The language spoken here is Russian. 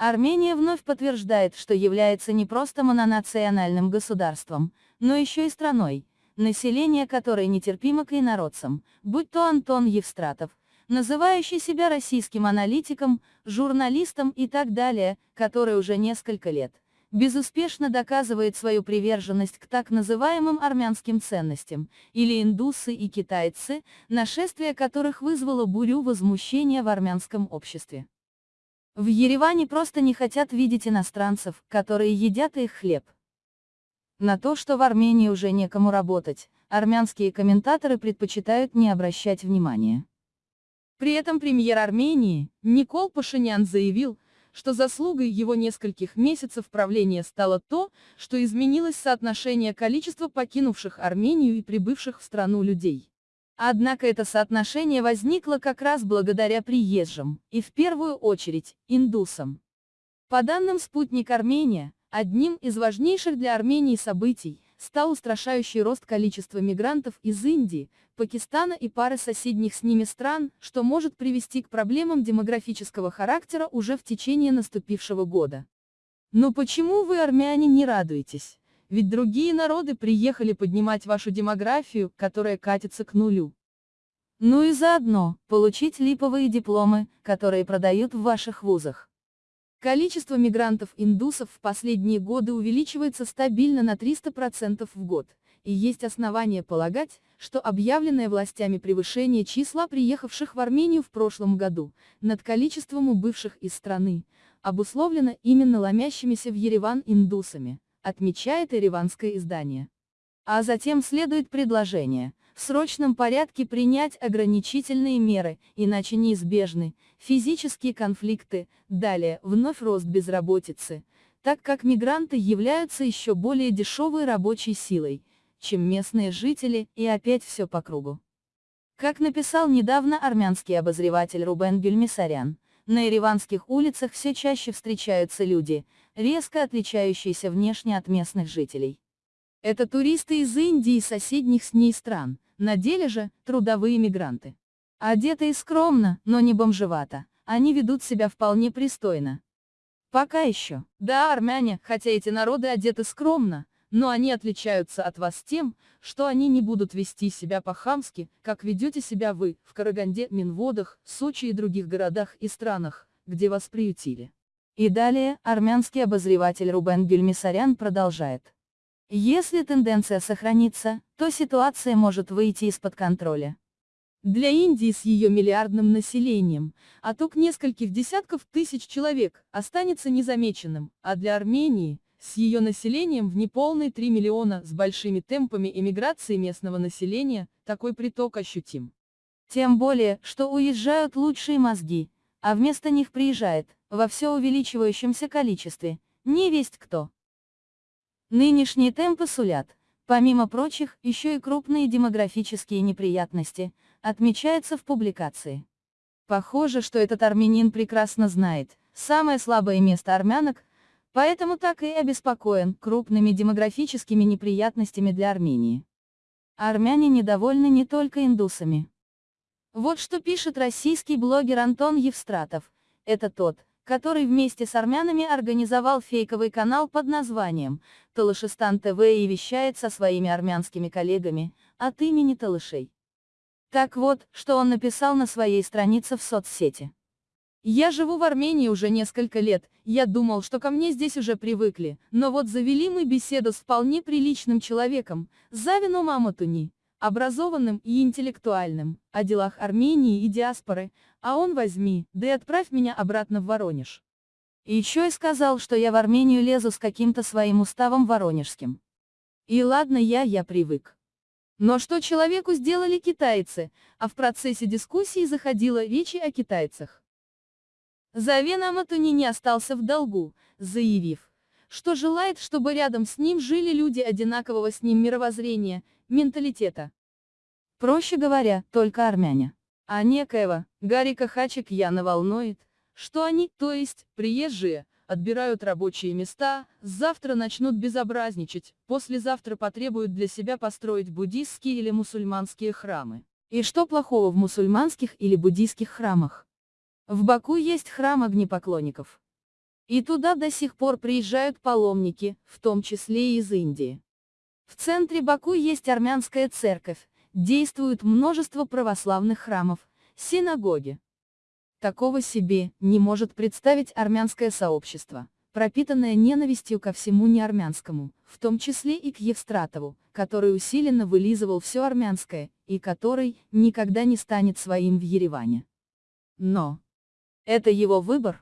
Армения вновь подтверждает, что является не просто мононациональным государством, но еще и страной, население которой нетерпимо к инородцам, будь то Антон Евстратов, называющий себя российским аналитиком, журналистом и так далее, который уже несколько лет безуспешно доказывает свою приверженность к так называемым армянским ценностям, или индусы и китайцы, нашествие которых вызвало бурю возмущения в армянском обществе. В Ереване просто не хотят видеть иностранцев, которые едят их хлеб. На то, что в Армении уже некому работать, армянские комментаторы предпочитают не обращать внимания. При этом премьер Армении, Никол Пашинян заявил, что заслугой его нескольких месяцев правления стало то, что изменилось соотношение количества покинувших Армению и прибывших в страну людей. Однако это соотношение возникло как раз благодаря приезжим, и в первую очередь, индусам. По данным «Спутник Армения», одним из важнейших для Армении событий, стал устрашающий рост количества мигрантов из Индии, Пакистана и пары соседних с ними стран, что может привести к проблемам демографического характера уже в течение наступившего года. Но почему вы, армяне, не радуетесь? Ведь другие народы приехали поднимать вашу демографию, которая катится к нулю. Ну и заодно, получить липовые дипломы, которые продают в ваших вузах. Количество мигрантов-индусов в последние годы увеличивается стабильно на 300% в год, и есть основания полагать, что объявленное властями превышение числа приехавших в Армению в прошлом году, над количеством убывших из страны, обусловлено именно ломящимися в Ереван индусами, отмечает ереванское издание. А затем следует предложение, в срочном порядке принять ограничительные меры, иначе неизбежны физические конфликты, далее, вновь рост безработицы, так как мигранты являются еще более дешевой рабочей силой, чем местные жители, и опять все по кругу. Как написал недавно армянский обозреватель Рубен Гюльмисарян, на ереванских улицах все чаще встречаются люди, резко отличающиеся внешне от местных жителей. Это туристы из Индии и соседних с ней стран, на деле же, трудовые мигранты. Одетые скромно, но не бомжевато, они ведут себя вполне пристойно. Пока еще. Да, армяне, хотя эти народы одеты скромно, но они отличаются от вас тем, что они не будут вести себя по-хамски, как ведете себя вы, в Караганде, Минводах, Сочи и других городах и странах, где вас приютили. И далее, армянский обозреватель Рубен Гюльмисарян продолжает. Если тенденция сохранится, то ситуация может выйти из-под контроля. Для Индии с ее миллиардным населением, отток нескольких десятков тысяч человек, останется незамеченным, а для Армении, с ее населением в неполные 3 миллиона с большими темпами эмиграции местного населения, такой приток ощутим. Тем более, что уезжают лучшие мозги, а вместо них приезжает, во все увеличивающемся количестве, не весть кто. Нынешние темпы сулят, помимо прочих, еще и крупные демографические неприятности, отмечается в публикации. Похоже, что этот армянин прекрасно знает, самое слабое место армянок, поэтому так и обеспокоен крупными демографическими неприятностями для Армении. Армяне недовольны не только индусами. Вот что пишет российский блогер Антон Евстратов, это тот, который вместе с армянами организовал фейковый канал под названием «Талышистан ТВ» и вещает со своими армянскими коллегами, от имени Талышей. Так вот, что он написал на своей странице в соцсети. Я живу в Армении уже несколько лет, я думал, что ко мне здесь уже привыкли, но вот завели мы беседу с вполне приличным человеком, Завином Аматуни образованным и интеллектуальным, о делах Армении и диаспоры, а он возьми, да и отправь меня обратно в Воронеж. И еще и сказал, что я в Армению лезу с каким-то своим уставом воронежским. И ладно я, я привык. Но что человеку сделали китайцы, а в процессе дискуссии заходила речь о китайцах. Завен Аматуни не остался в долгу, заявив, что желает, чтобы рядом с ним жили люди одинакового с ним мировоззрения, менталитета. Проще говоря, только армяне. А некоего, Гарика Хачик-Яна волнует, что они, то есть, приезжие, отбирают рабочие места, завтра начнут безобразничать, послезавтра потребуют для себя построить буддистские или мусульманские храмы. И что плохого в мусульманских или буддийских храмах? В Баку есть храм огнепоклонников. И туда до сих пор приезжают паломники, в том числе и из Индии. В центре Баку есть армянская церковь, действует множество православных храмов, синагоги. Такого себе не может представить армянское сообщество, пропитанное ненавистью ко всему неармянскому, в том числе и к Евстратову, который усиленно вылизывал все армянское, и который никогда не станет своим в Ереване. Но это его выбор.